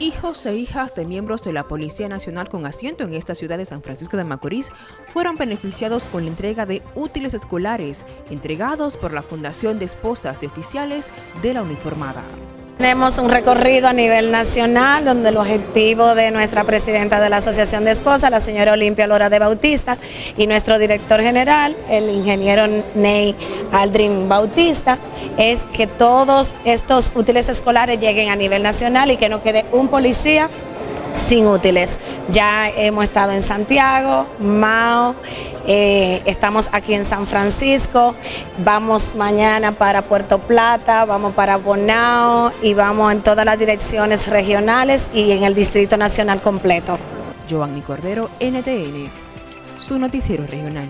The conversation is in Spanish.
Hijos e hijas de miembros de la Policía Nacional con asiento en esta ciudad de San Francisco de Macorís fueron beneficiados con la entrega de útiles escolares entregados por la Fundación de Esposas de Oficiales de la Uniformada. Tenemos un recorrido a nivel nacional donde el objetivo de nuestra presidenta de la Asociación de Esposas, la señora Olimpia Lora de Bautista, y nuestro director general, el ingeniero Ney Aldrin Bautista, es que todos estos útiles escolares lleguen a nivel nacional y que no quede un policía sin útiles. Ya hemos estado en Santiago, Mao, eh, estamos aquí en San Francisco, vamos mañana para Puerto Plata, vamos para Bonao y vamos en todas las direcciones regionales y en el Distrito Nacional completo. Giovanni Cordero, NTN, su noticiero regional.